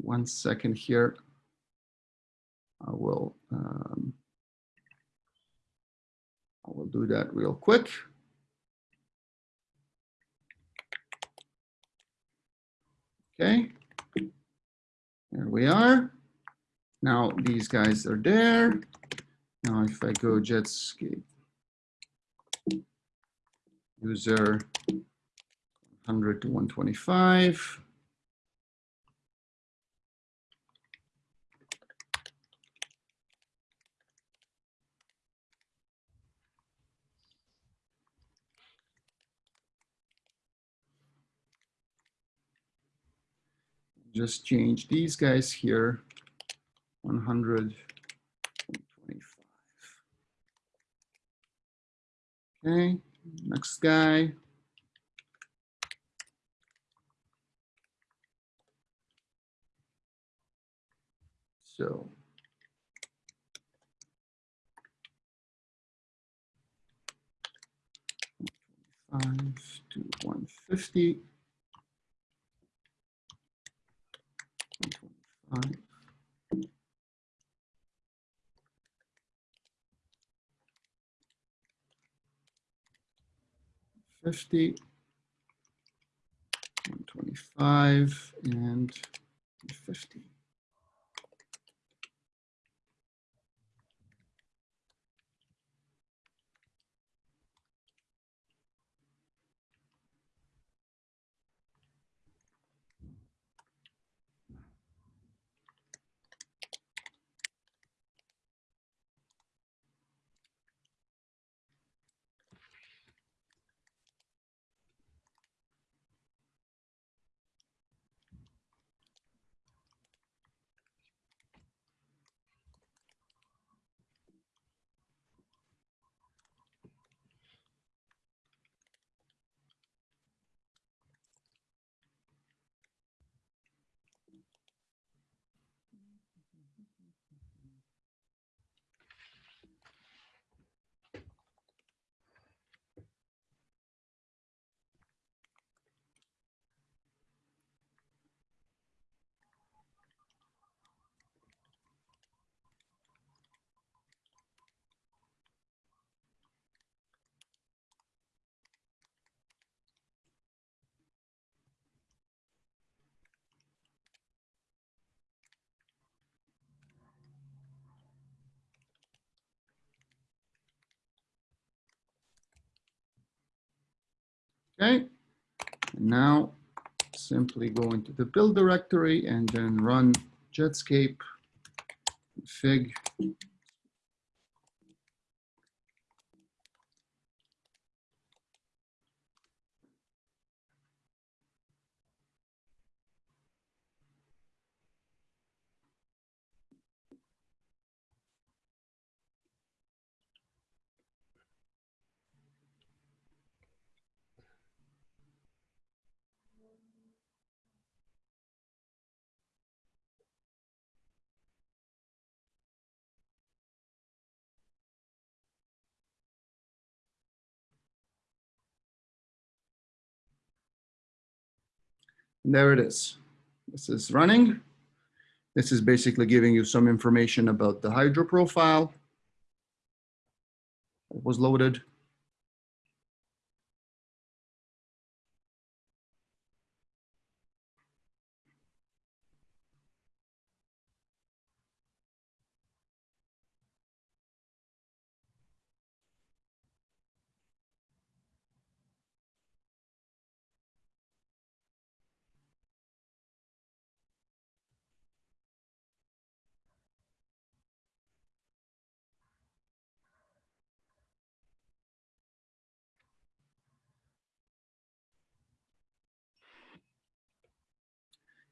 One second here. I will, um, I will do that real quick. Okay, there we are. Now these guys are there. Now if I go Jetscape user 100 to 125. Just change these guys here, 100, 125. Okay, next guy. So. Five to one fifty. Five. Fifty. One twenty-five and fifty. Okay, now simply go into the build directory and then run Jetscape config. There it is. This is running. This is basically giving you some information about the hydro profile. It was loaded.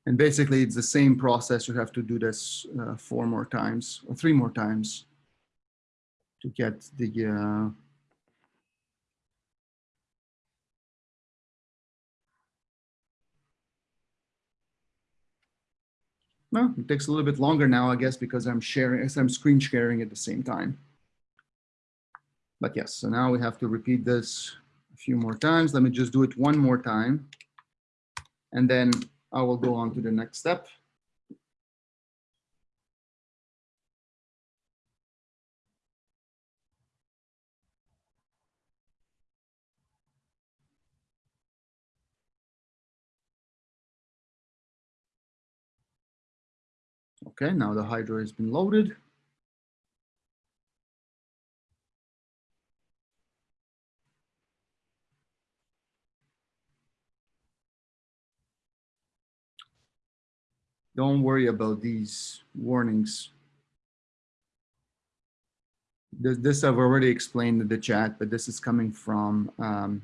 And basically it's the same process. You have to do this uh, four more times or three more times to get the uh, Well, it takes a little bit longer now, I guess, because I'm sharing, I'm screen sharing at the same time. But yes, so now we have to repeat this a few more times. Let me just do it one more time. And then I will go on to the next step. Okay, now the hydro has been loaded. Don't worry about these warnings. This, this I've already explained in the chat, but this is coming from um,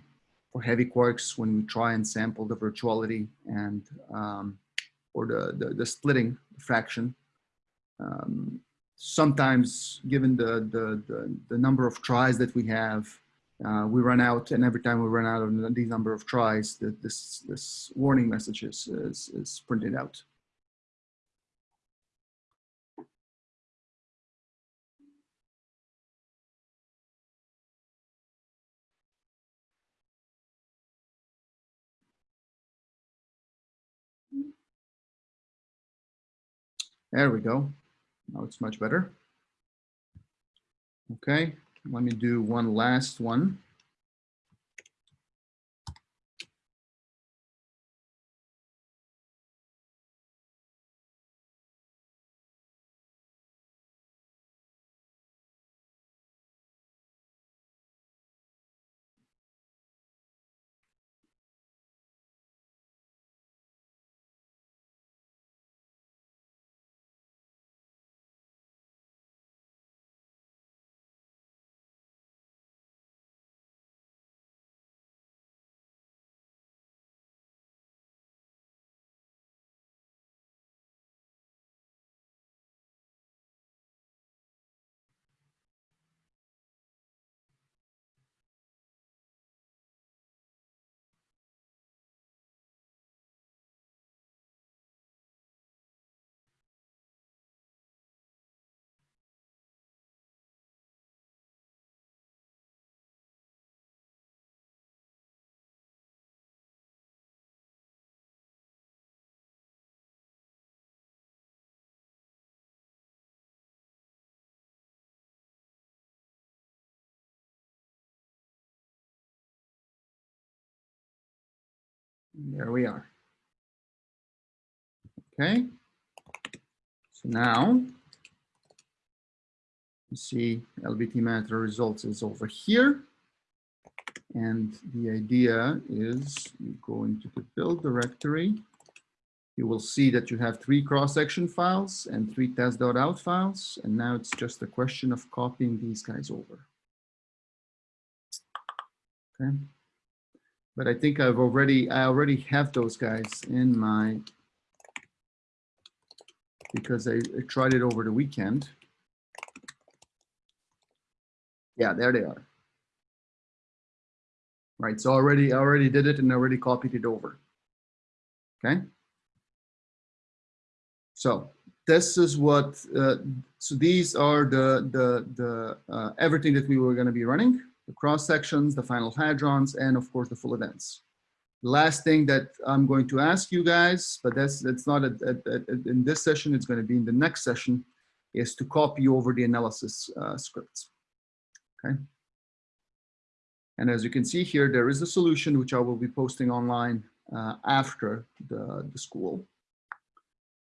for heavy quarks when we try and sample the virtuality and um, or the, the, the splitting fraction. Um, sometimes given the, the, the, the, number of tries that we have, uh, we run out and every time we run out of these number of tries, the, this, this warning message is, is, is printed out. There we go. Now it's much better. Okay, let me do one last one. There we are. Okay. So now you see LBT Matter results is over here. And the idea is you go into the build directory. You will see that you have three cross-section files and three test.out files. And now it's just a question of copying these guys over. Okay but I think I've already, I already have those guys in my, because I, I tried it over the weekend. Yeah, there they are. Right, so already, I already did it and already copied it over. Okay. So this is what, uh, so these are the, the, the, uh, everything that we were going to be running the cross sections, the final hadrons, and of course the full events. The last thing that I'm going to ask you guys, but that's that's not a, a, a, in this session, it's going to be in the next session, is to copy over the analysis uh, scripts. Okay. And as you can see here, there is a solution which I will be posting online uh, after the, the school.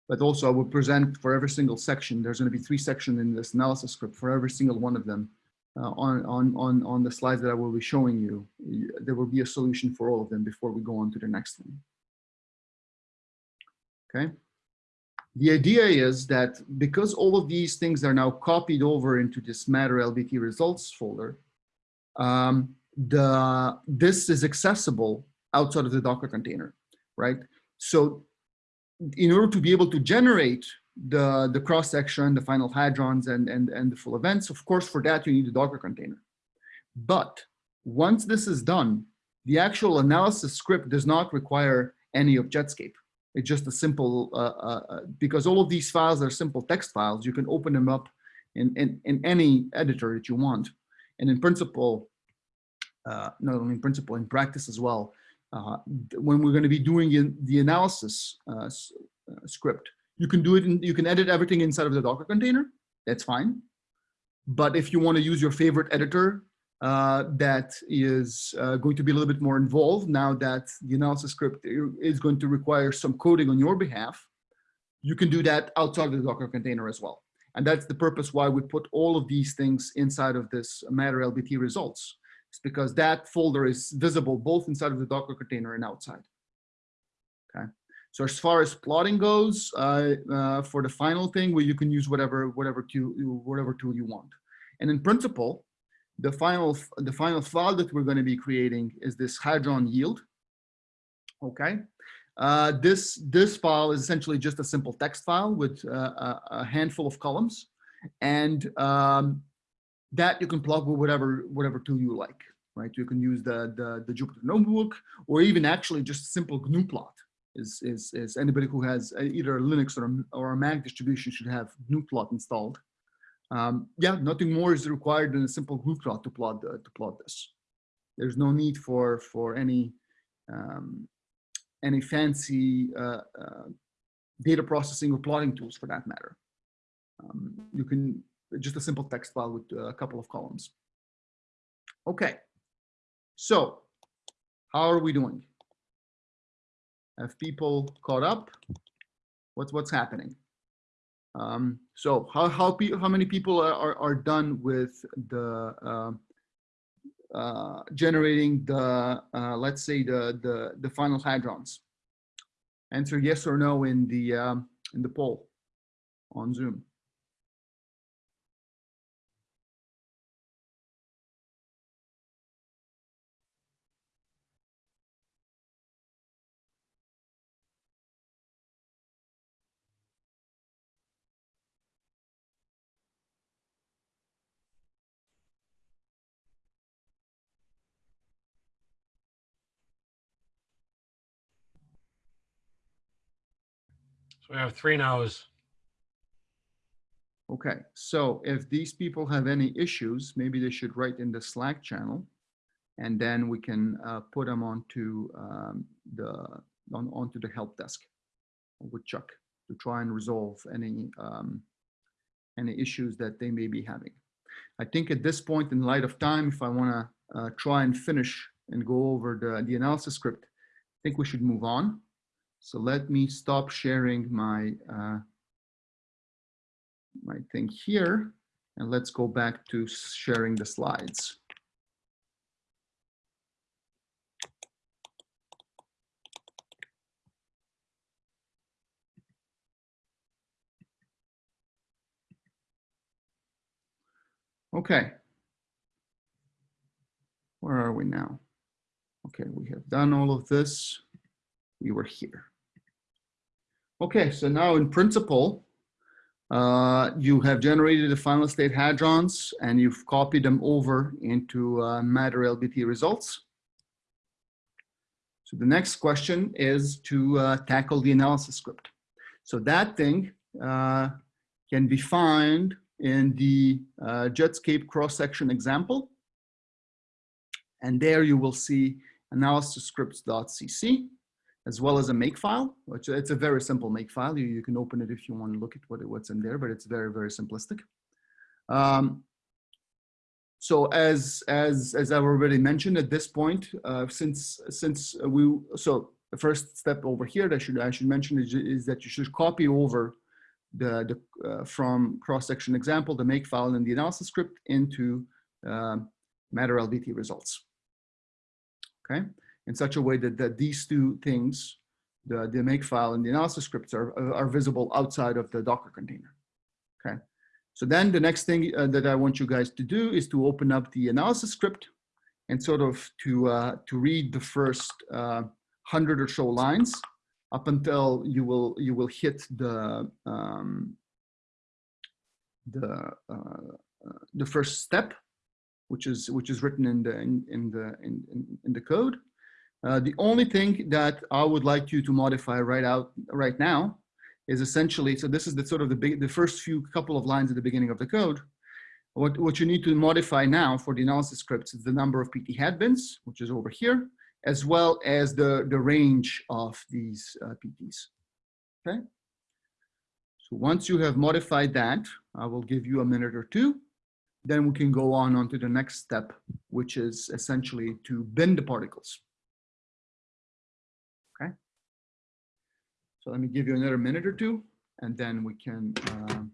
But also I will present for every single section, there's going to be three sections in this analysis script for every single one of them uh, on, on, on, on the slides that I will be showing you, there will be a solution for all of them before we go on to the next one. Okay. The idea is that because all of these things are now copied over into this matter LBT results folder, um, the this is accessible outside of the Docker container, right? So in order to be able to generate the, the cross section, the final hadrons, and, and, and the full events. Of course, for that, you need a Docker container. But once this is done, the actual analysis script does not require any of Jetscape. It's just a simple, uh, uh, uh, because all of these files are simple text files, you can open them up in, in, in any editor that you want. And in principle, uh, not only in principle, in practice as well, uh, when we're going to be doing in the analysis uh, script, you can do it, you can edit everything inside of the Docker container. That's fine. But if you want to use your favorite editor uh, that is uh, going to be a little bit more involved now that the analysis script is going to require some coding on your behalf, you can do that outside of the Docker container as well. And that's the purpose why we put all of these things inside of this matter LBT results. It's because that folder is visible both inside of the Docker container and outside. So as far as plotting goes, uh, uh, for the final thing, where you can use whatever whatever tool whatever tool you want. And in principle, the final the final file that we're going to be creating is this hadron yield. Okay. Uh, this this file is essentially just a simple text file with uh, a, a, handful of columns, and um, that you can plug with whatever whatever tool you like. Right. You can use the the, the Jupyter notebook, or even actually just simple GNU plot. Is, is, is anybody who has either a Linux or a, or a Mac distribution should have GNU plot installed. Um, yeah, nothing more is required than a simple GNU plot to plot the, to plot this. There's no need for for any um, any fancy uh, uh, data processing or plotting tools for that matter. Um, you can just a simple text file with a couple of columns. Okay, so how are we doing? Have people caught up? What's what's happening? Um, so how how how many people are are, done with the uh, uh, generating the uh, let's say the the the final hadrons? Answer yes or no in the um, in the poll on Zoom. So we have three no's. Okay, so if these people have any issues, maybe they should write in the Slack channel, and then we can uh, put them onto um, the on, onto the help desk with Chuck to try and resolve any um, any issues that they may be having. I think at this point, in light of time, if I want to uh, try and finish and go over the the analysis script, I think we should move on. So let me stop sharing my, uh, my thing here and let's go back to sharing the slides. Okay. Where are we now? Okay, we have done all of this. We were here. Okay, so now in principle, uh, you have generated the final state hadrons and you've copied them over into uh, matter LBT results. So the next question is to uh, tackle the analysis script. So that thing uh, can be found in the uh, Jetscape cross-section example. And there you will see analysis scripts.cc as well as a makefile, which it's a very simple makefile. You, you can open it if you want to look at what, what's in there, but it's very, very simplistic. Um, so as, as, as I've already mentioned at this point, uh, since, since we, so the first step over here that I should, I should mention is, is that you should copy over the, the uh, from cross-section example, the makefile and the analysis script into um, matter LBT results. Okay in such a way that, that these two things, the, the makefile and the analysis scripts are, are visible outside of the Docker container. Okay. So then the next thing uh, that I want you guys to do is to open up the analysis script and sort of to, uh, to read the first uh, hundred or so lines up until you will, you will hit the, um, the, uh, the first step, which is, which is written in the, in, in the, in, in the code. Uh, the only thing that I would like you to modify right out right now is essentially, so this is the sort of the big, the first few couple of lines at the beginning of the code. What, what you need to modify now for the analysis scripts is the number of PT hat bins, which is over here, as well as the, the range of these uh, PTs. Okay. So once you have modified that, I will give you a minute or two. Then we can go on onto the next step, which is essentially to bin the particles. So let me give you another minute or two, and then we can uh,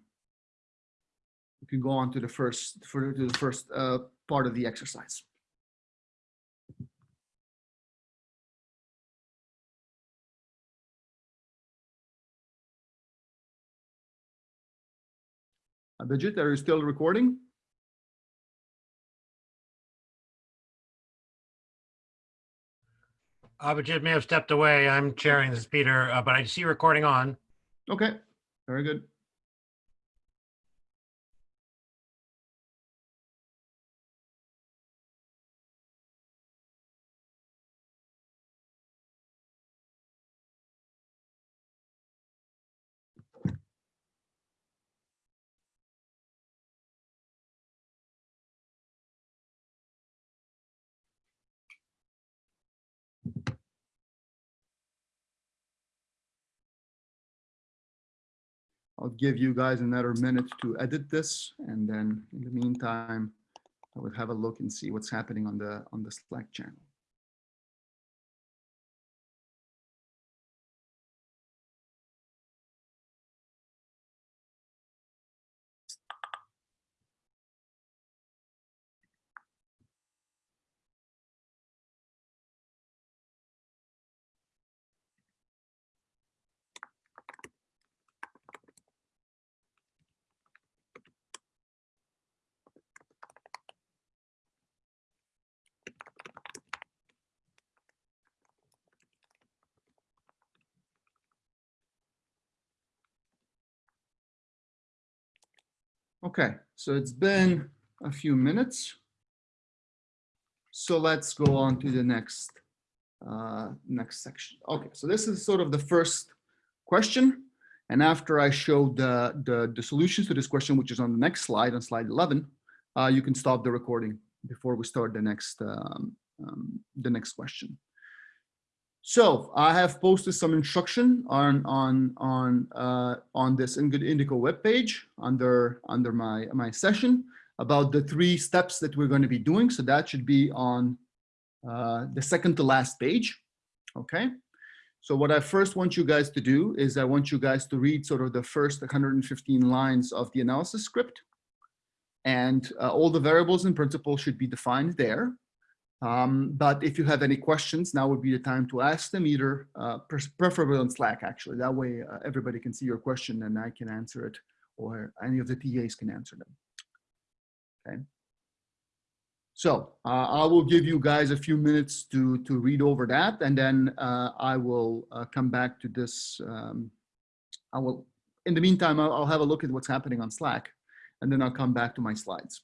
we can go on to the first for to the first uh, part of the exercise. Abhijit, are you still recording? Abhijit may have stepped away. I'm chairing this, is Peter, uh, but I see recording on. Okay, very good. I'll give you guys another minute to edit this, and then in the meantime, I would have a look and see what's happening on the on the Slack channel. Okay, so it's been a few minutes. So let's go on to the next uh, next section. Okay, so this is sort of the first question. And after I show the, the, the solutions to this question, which is on the next slide, on slide 11, uh, you can stop the recording before we start the next um, um, the next question. So I have posted some instruction on on on uh, on this Good Indico webpage under under my my session about the three steps that we're going to be doing. So that should be on uh, the second to last page. Okay. So what I first want you guys to do is I want you guys to read sort of the first 115 lines of the analysis script. And uh, all the variables in principle should be defined there. Um, but if you have any questions, now would be the time to ask them either, uh, preferably on Slack, actually. That way uh, everybody can see your question and I can answer it or any of the TAs can answer them. Okay. So uh, I will give you guys a few minutes to, to read over that and then uh, I will uh, come back to this. Um, I will, in the meantime, I'll, I'll have a look at what's happening on Slack and then I'll come back to my slides.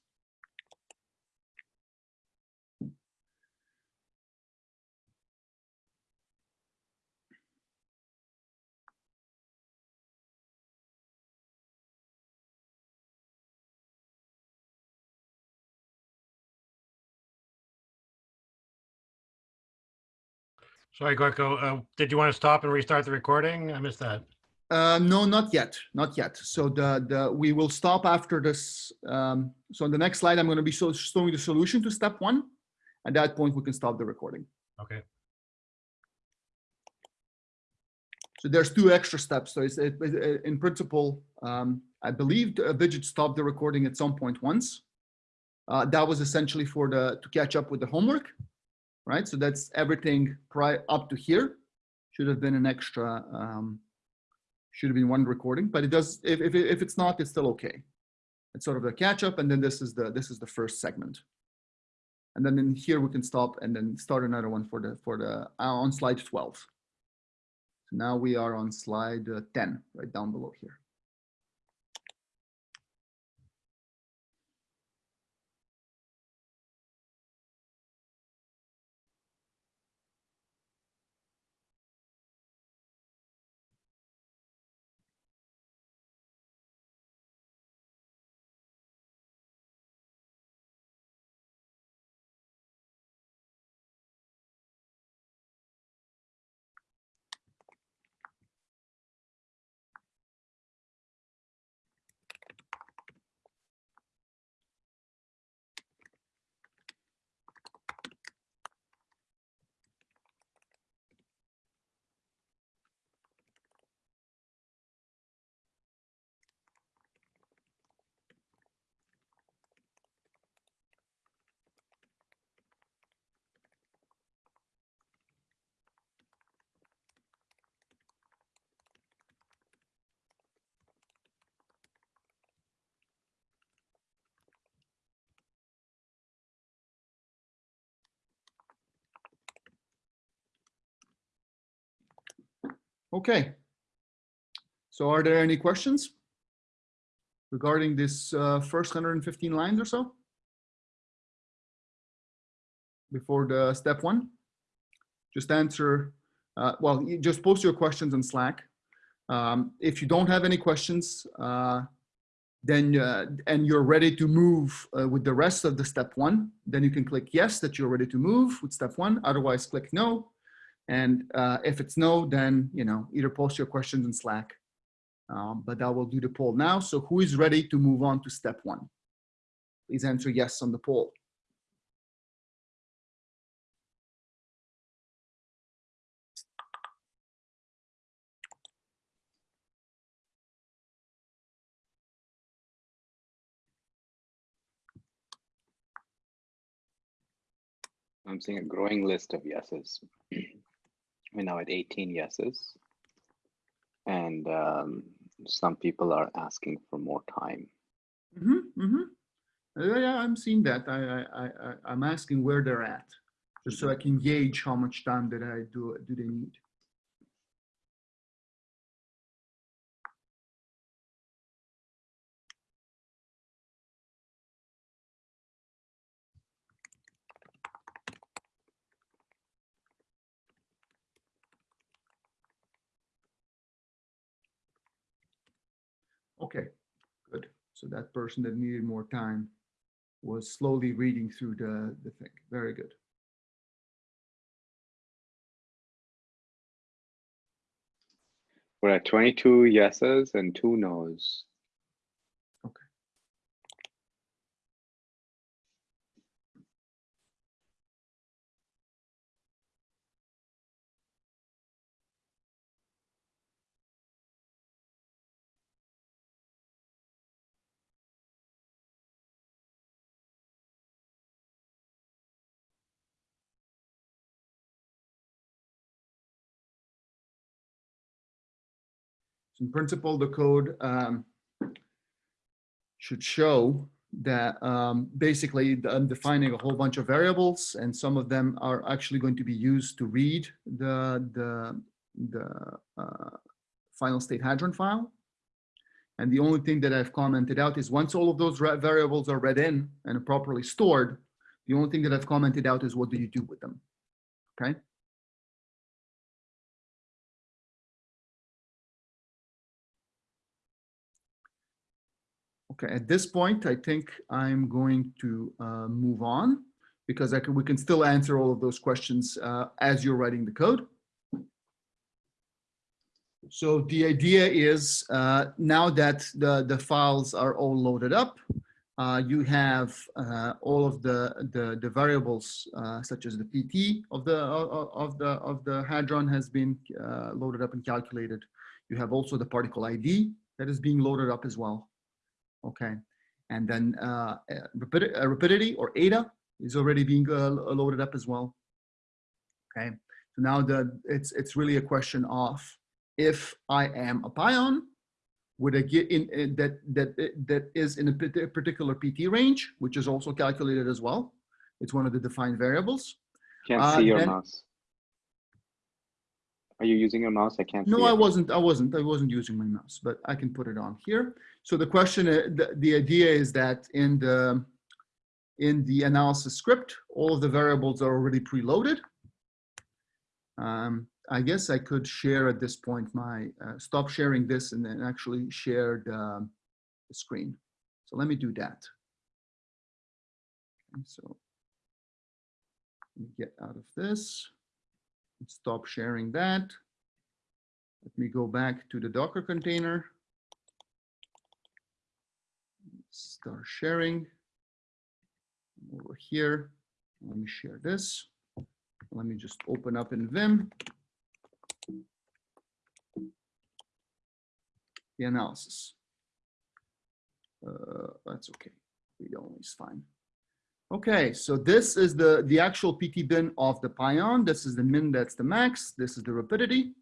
Sorry, Gojko, uh, did you want to stop and restart the recording? I missed that. Uh, no, not yet, not yet. So the, the we will stop after this. Um, so on the next slide, I'm going to be showing the solution to step one. At that point, we can stop the recording. Okay. So there's two extra steps. So it's it, it, in principle, um, I believe the Abhijit stopped the recording at some point once. Uh, that was essentially for the to catch up with the homework, right? So that's everything pri up to here. Should have been an extra. Um, should have been one recording, but it does. If if if it's not, it's still okay. It's sort of the catch up, and then this is the this is the first segment. And then in here we can stop and then start another one for the for the uh, on slide 12. So now we are on slide uh, 10, right down below here. Okay. So are there any questions regarding this uh, first 115 lines or so? Before the step one? Just answer, uh, well, just post your questions in Slack. Um, if you don't have any questions, uh, then uh, and you're ready to move uh, with the rest of the step one, then you can click yes that you're ready to move with step one. Otherwise, click no. And uh, if it's no, then you know either post your questions in Slack. Um, but I will do the poll now. So who is ready to move on to step one? Please answer yes on the poll. I'm seeing a growing list of yeses. We're now at 18 yeses. And um, some people are asking for more time. Mm-hmm, mm-hmm. Uh, yeah, I'm seeing that. I, I, I- I'm asking where they're at, just so I can gauge how much time that I do, do they need. Okay, good. So that person that needed more time was slowly reading through the, the thing. Very good. We're at 22 yeses and two nos. In principle, the code um, should show that um, basically I'm defining a whole bunch of variables and some of them are actually going to be used to read the, the, the uh, final state hadron file. And the only thing that I've commented out is once all of those variables are read in and properly stored, the only thing that I've commented out is what do you do with them? Okay. Okay, at this point, I think I'm going to uh, move on because can, we can still answer all of those questions uh, as you're writing the code. So the idea is uh, now that the, the files are all loaded up, uh, you have uh, all of the, the, the variables uh, such as the PT of the, of the, of the hadron has been loaded up and calculated. You have also the particle ID that is being loaded up as well. Okay, and then uh, uh, rapid, uh, rapidity or eta is already being uh, loaded up as well. Okay, so now the it's it's really a question of if I am a pion, would I get in, in that that that is in a particular PT range, which is also calculated as well. It's one of the defined variables. Can't Uh, see your mouse. Are you using your mouse? I can't see. No, I wasn't. I wasn't. I wasn't using my mouse, but I can put it on here. So the question, uh, the, the idea is that in the in the analysis script, all of the variables are already preloaded. Um, I guess I could share at this point my uh, stop sharing this and then actually share the, the screen. So let me do that. Okay, so let me get out of this. Stop sharing that. Let me go back to the Docker container. Start sharing. Over here, let me share this. Let me just open up in Vim. The analysis. Uh, that's okay. Read only is fine. Okay, so this is the, the actual PT bin of the pion. This is the min, that's the max. This is the rapidity.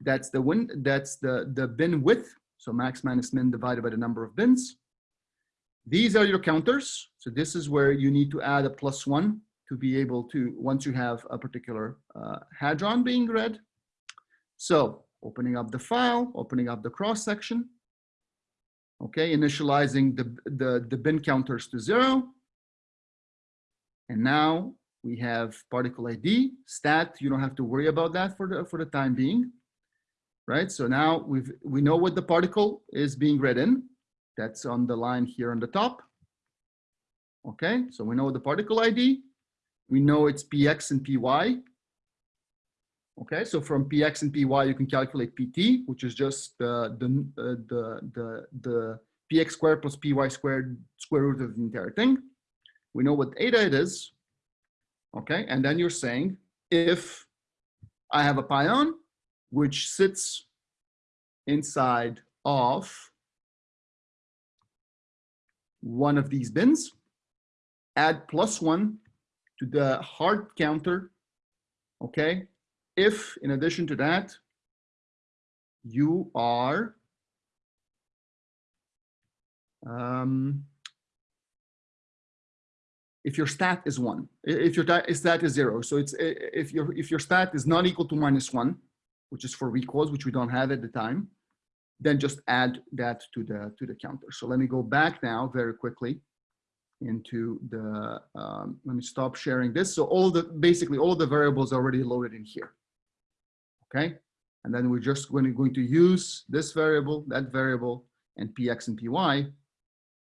That's the win, that's the, the bin width. So max minus min divided by the number of bins. These are your counters. So this is where you need to add a plus one to be able to, once you have a particular uh, hadron being read. So opening up the file, opening up the cross section. Okay, initializing the, the, the bin counters to zero. And now we have particle ID, stat, you don't have to worry about that for the, for the time being. Right, so now we've, we know what the particle is being read in. That's on the line here on the top. Okay, so we know the particle ID. We know it's px and py. Okay, so from px and py, you can calculate pt, which is just the the uh, the the the px squared plus py squared square root of the entire thing. We know what eta it is. Okay, and then you're saying if I have a pion which sits inside of one of these bins, add plus one to the hard counter, okay? If in addition to that, you are um, if your stat is one, if your stat is zero, so it's if your if your stat is not equal to minus one, which is for recoils, which we don't have at the time, then just add that to the to the counter. So let me go back now very quickly into the, um, let me stop sharing this. So all the, basically all the variables are already loaded in here. Okay, and then we're just going to, going to use this variable, that variable, and px and py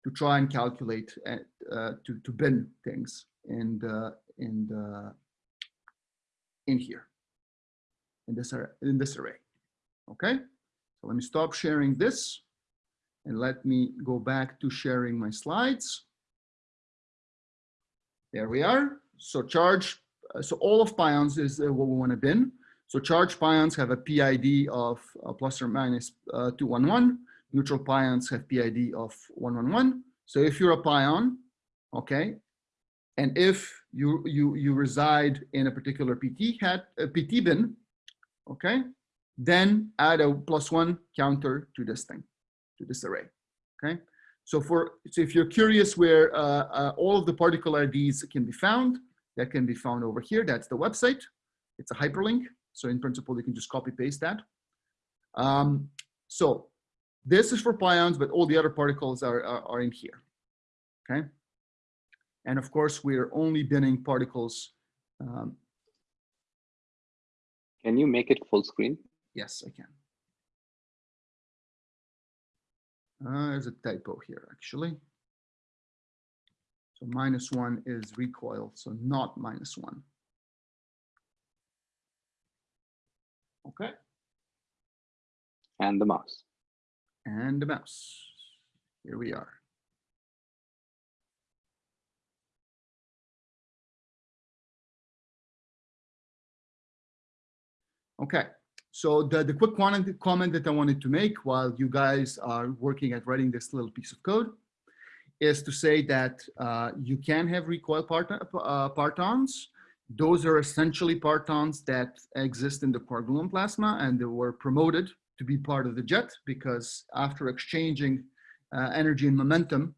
to try and calculate, uh, uh, to, to bin things in the, in the, in here, in this, ar- in this array. Okay, so let me stop sharing this and let me go back to sharing my slides. There we are. So charge, uh, so all of pions is uh, what we want to bin. So charged pions have a PID of uh, plus or minus uh, 211. Neutral pions have PID of 111. So if you're a pion, okay, and if you you you reside in a particular PT hat a PT bin, okay, then add a plus one counter to this thing, to this array, okay. So for so if you're curious where uh, uh, all of the particle IDs can be found, that can be found over here. That's the website. It's a hyperlink. So in principle, you can just copy paste that. Um, so this is for pions, but all the other particles are, are, are in here. Okay. And of course, we're only binning particles. Um, Can you make it full screen? yes, I can. Uh, there's a typo here, actually. So minus one is recoil, so not minus one. Okay, And the mouse. And the mouse. Here we are. Okay, so the, the quick comment that I wanted to make while you guys are working at writing this little piece of code is to say that uh, you can have recoil part, uh, partons. Those are essentially partons that exist in the quark gluon plasma and they were promoted to be part of the jet because after exchanging uh, energy and momentum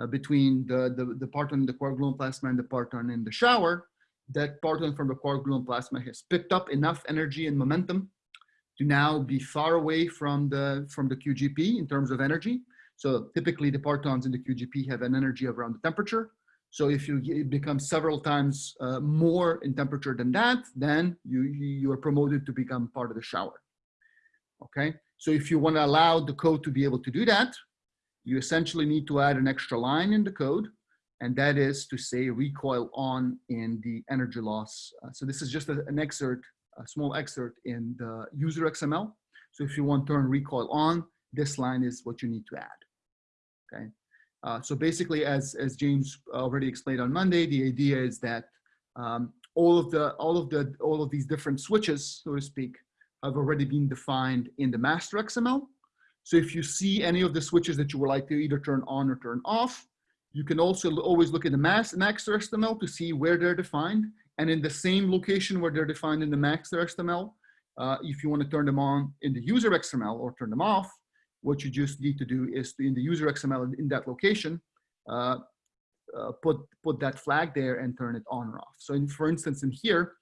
uh, between the, the, the parton in the quark gluon plasma and the parton in the shower, that parton from the quark gluon plasma has picked up enough energy and momentum to now be far away from the, from the QGP in terms of energy. So typically the partons in the QGP have an energy around the temperature. So if you become several times uh, more in temperature than that, then you you are promoted to become part of the shower. Okay, so if you want to allow the code to be able to do that, you essentially need to add an extra line in the code, and that is to say recoil on in the energy loss. Uh, so this is just a- an excerpt, a small excerpt in the user XML. So if you want to turn recoil on, this line is what you need to add. Okay. Uh, so basically, as as James already explained on Monday, the idea is that um, all of the all of the all of these different switches, so to speak, have already been defined in the master XML. So if you see any of the switches that you would like to either turn on or turn off, you can also always look at the master XML to see where they're defined. And in the same location where they're defined in the master XML, uh, if you want to turn them on in the user XML or turn them off, what you just need to do is to, in the user XML in that location, uh, uh, put, put that flag there and turn it on or off. So in, for instance, in here,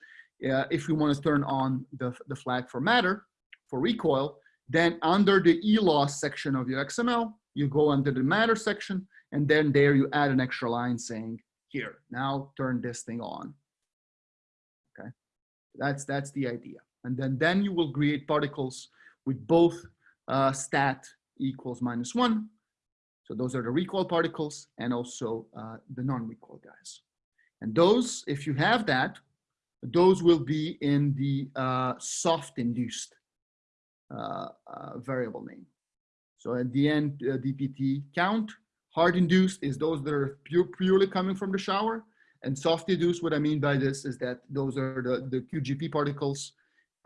uh, if we want to turn on the, the flag for matter, for recoil, then under the Eloss section of your XML, you go under the matter section, and then there you add an extra line saying, here, now turn this thing on. Okay, that's, that's the idea. And then, then you will create particles with both uh, stat equals minus one. So those are the recoil particles and also uh, the non-recoil guys. And those, if you have that, those will be in the uh, soft induced uh, uh, variable name. So at the end, uh, DPT count, hard induced is those that are pure, purely coming from the shower. And soft induced, what I mean by this is that those are the, the QGP particles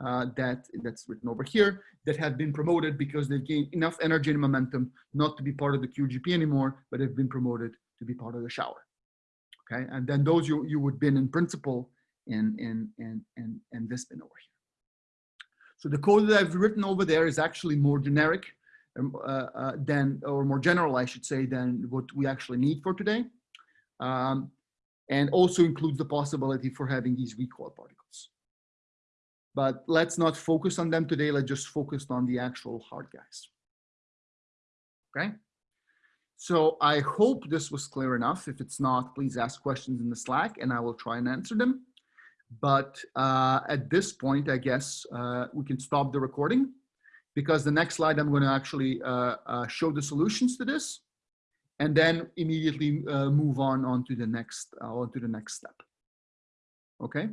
uh, that that's written over here that have been promoted because they've gained enough energy and momentum not to be part of the QGP anymore, but have been promoted to be part of the shower. Okay, and then those you, you would bin in principle in, in, in, in, in this bin over here. So the code that I've written over there is actually more generic um, uh, uh, than, or more general, I should say, than what we actually need for today. Um, and also includes the possibility for having these recoil particles. But let's not focus on them today. Let's just focus on the actual hard guys. Okay. So I hope this was clear enough. If it's not, please ask questions in the Slack and I will try and answer them. But uh, at this point, I guess uh, we can stop the recording because the next slide I'm going to actually uh, uh, show the solutions to this and then immediately uh, move on, on to the next, uh, on to the next step. Okay.